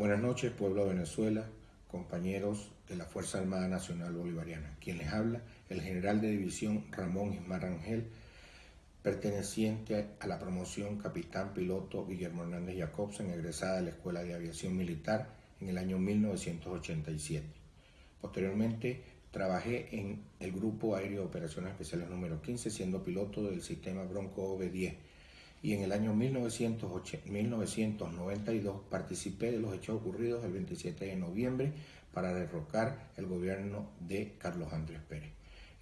Buenas noches, pueblo de Venezuela, compañeros de la Fuerza Armada Nacional Bolivariana. Quien les habla, el general de división Ramón Ismar Rangel, perteneciente a la promoción capitán piloto Guillermo Hernández Jacobsen, egresada de la Escuela de Aviación Militar en el año 1987. Posteriormente, trabajé en el Grupo Aéreo de Operaciones Especiales número 15, siendo piloto del sistema Bronco OV-10 y en el año 1992 participé de los hechos ocurridos el 27 de noviembre para derrocar el gobierno de Carlos Andrés Pérez.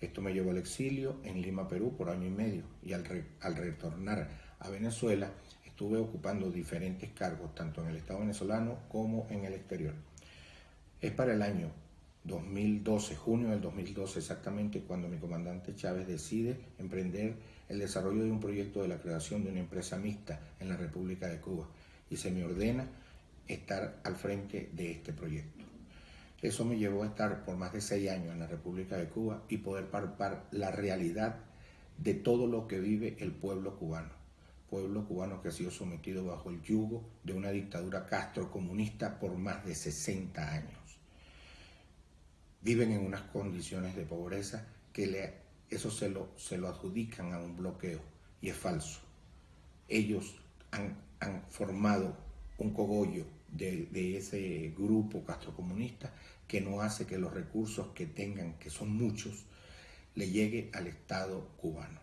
Esto me llevó al exilio en Lima, Perú, por año y medio y al, al retornar a Venezuela estuve ocupando diferentes cargos, tanto en el Estado venezolano como en el exterior. Es para el año 2012, junio del 2012 exactamente, cuando mi comandante Chávez decide emprender el desarrollo de un proyecto de la creación de una empresa mixta en la República de Cuba y se me ordena estar al frente de este proyecto. Eso me llevó a estar por más de seis años en la República de Cuba y poder palpar la realidad de todo lo que vive el pueblo cubano. Pueblo cubano que ha sido sometido bajo el yugo de una dictadura castrocomunista por más de 60 años viven en unas condiciones de pobreza que le, eso se lo, se lo adjudican a un bloqueo y es falso. Ellos han, han formado un cogollo de, de, ese grupo castrocomunista que no hace que los recursos que tengan, que son muchos, le llegue al Estado cubano.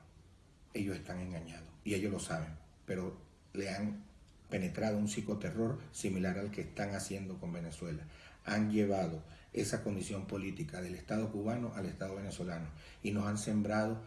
Ellos están engañados y ellos lo saben, pero le han penetrado un psicoterror similar al que están haciendo con Venezuela. Han llevado esa condición política del Estado cubano al Estado venezolano y nos han sembrado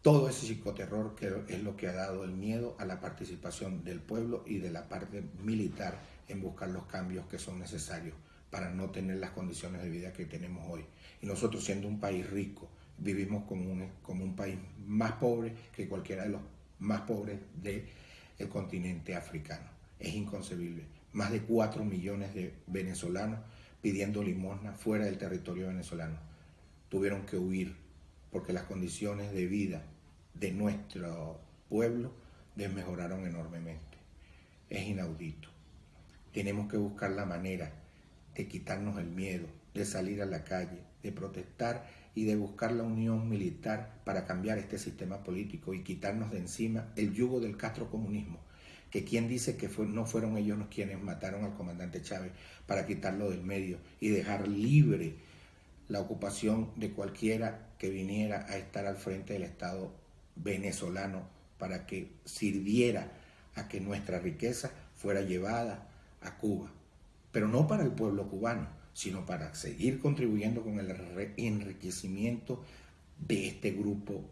todo ese psicoterror que es lo que ha dado el miedo a la participación del pueblo y de la parte militar en buscar los cambios que son necesarios para no tener las condiciones de vida que tenemos hoy. Y nosotros siendo un país rico, vivimos como un, como un país más pobre que cualquiera de los más pobres del continente africano. Es inconcebible. Más de 4 millones de venezolanos pidiendo limosna fuera del territorio venezolano. Tuvieron que huir porque las condiciones de vida de nuestro pueblo desmejoraron enormemente. Es inaudito. Tenemos que buscar la manera de quitarnos el miedo, de salir a la calle, de protestar y de buscar la unión militar para cambiar este sistema político y quitarnos de encima el yugo del castrocomunismo que quien dice que no fueron ellos los quienes mataron al comandante Chávez para quitarlo del medio y dejar libre la ocupación de cualquiera que viniera a estar al frente del Estado venezolano para que sirviera a que nuestra riqueza fuera llevada a Cuba, pero no para el pueblo cubano, sino para seguir contribuyendo con el enriquecimiento de este grupo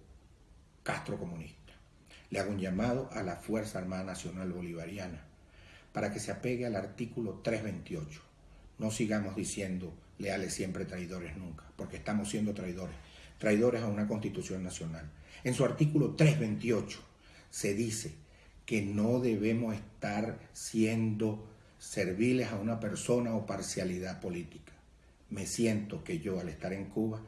castrocomunista le hago un llamado a la Fuerza Armada Nacional Bolivariana para que se apegue al artículo 328. No sigamos diciendo leales siempre traidores nunca, porque estamos siendo traidores, traidores a una constitución nacional. En su artículo 328 se dice que no debemos estar siendo serviles a una persona o parcialidad política. Me siento que yo al estar en Cuba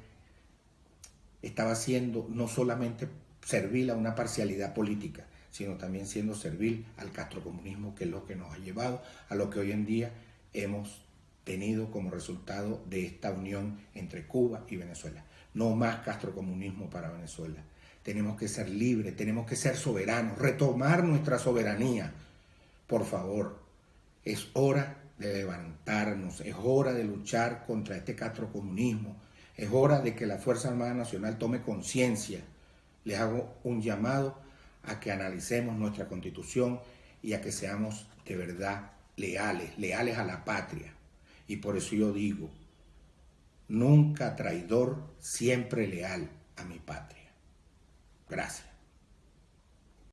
estaba siendo no solamente servil a una parcialidad política, sino también siendo servil al castrocomunismo, que es lo que nos ha llevado a lo que hoy en día hemos tenido como resultado de esta unión entre Cuba y Venezuela. No más castrocomunismo para Venezuela. Tenemos que ser libres, tenemos que ser soberanos, retomar nuestra soberanía. Por favor, es hora de levantarnos, es hora de luchar contra este castrocomunismo, es hora de que la Fuerza Armada Nacional tome conciencia les hago un llamado a que analicemos nuestra constitución y a que seamos de verdad leales, leales a la patria. Y por eso yo digo, nunca traidor, siempre leal a mi patria. Gracias.